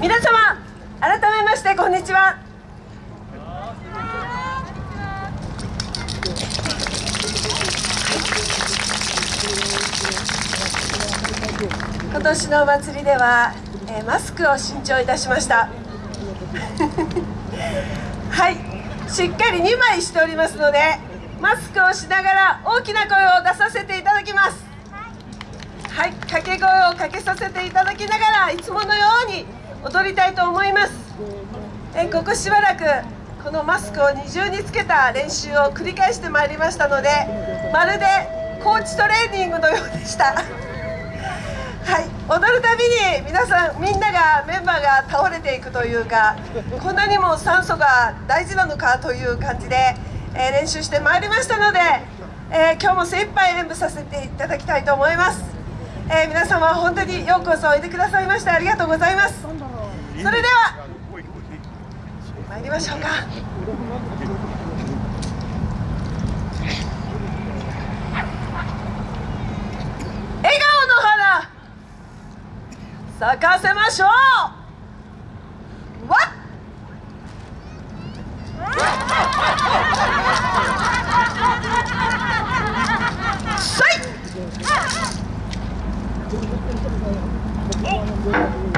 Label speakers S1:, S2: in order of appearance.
S1: 皆様改めましてこんにちは。今年のお祭りでは、えー、マスクを新調いたしました。はい。しっかり2枚しておりますのでマスクをしながら大きな声を出させていただきます。はい掛け声をかけさせていただきながらいつものように踊りたいと思います。えここしばらくこのマスクを二重につけた練習を繰り返してまいりましたのでまるでコーチトレーニングのようでした。はい踊るたびに皆さんみんながメンバーが倒れていくというかこんなにも酸素が大事なのかという感じで、え、練習してまいりましたので、え、今日も精一杯演舞させていただきたいと思います、えー、皆様本当にようこそおいでくださいましてありがとうございます。それでは参りましょうか。笑顔の花咲かせましょう。 어?